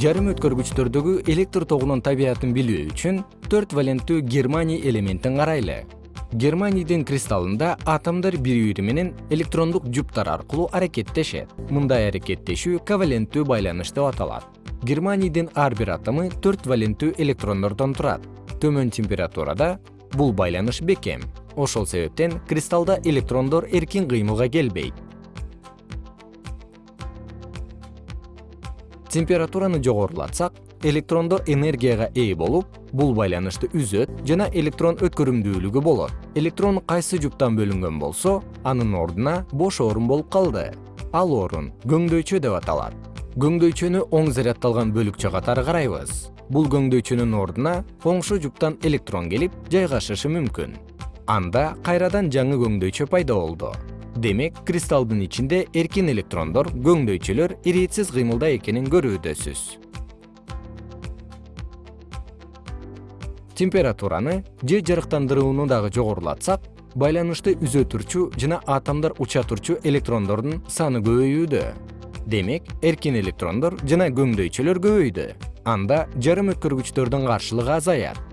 жарым өткөргүчтөрдөгү электр тогунун табиятын билүү үчүн төрт валенттүү германий элементин карайлы. Германийдин кристаллында атомдор бири бири менен электрондук жуптар аркылуу аракеттешет. Мындай аракеттешүү коваленттүү байланыш деп аталат. Германийдин ар бир атому төрт валенттүү электрондордон турат. Төмөн температурада бул байланыш бекем. Ошол себептен кристаллда электрондор эркин кыймылга келбейт температураны жогорулатсак электрондор энергияга ээ болуп бул байланышты үзөт жана электрон өткөрүмдүүлүгү болот. Электрон кайсы жуптан бөлүнгөн болсо анын ордуна бош орун болуп калды. Ал орун көңдөйчө деп аталат. Көңдөйчөнү оң заряддалган бөлүкчө катары карайбыз бул көңдөйчөнүн ордуна коңшу жуптан электрон келип жайгашышы мүмкүн. Анда кайрадан жаңы көңдөйчө пайда болду демек кристалдын ичинде эркин электрондор көңдөйчөлөр иретсиз кыймылда экенин көрүүдөсүз. Температураны же жарыктандырууну дагы жогорулатсак байланышты үзө турчу жана атомдор уча турчу электрондордун саны көбөйүүдө. Демек эркин электрондор жана көңдөйчөлөр көбөйдү. Анда жарым өткөргүчтөрдүн каршылыгы азаят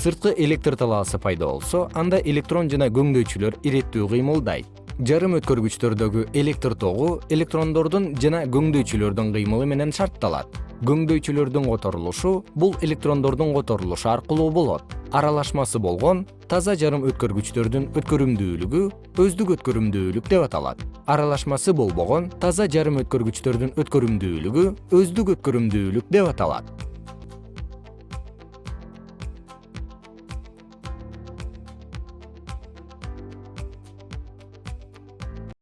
сырткы электр талаасы пайда болсо анда электрон жана көңдөйчүлөр иреттүү кыймылдайт жарым өткөргүчтөрдөгү электр тогу электрондордун жана көңдөйчүлөрдүн кыймылы менен шартталат. Көңдөйчүлөрдүн которулушу бул электрондордун которулушу аркылуу болот. Аралашмасы болгон таза жарым өткөргүчтөрдүн өткөрүмдүүлүгү өздүк өткөрүмдүүлүк деп аталат. Аралашмасы болбогон таза жарым өткөргүчтөрдүн өткөрүмдүүлүгү өздүк өткөрүмдүүлүк деп аталат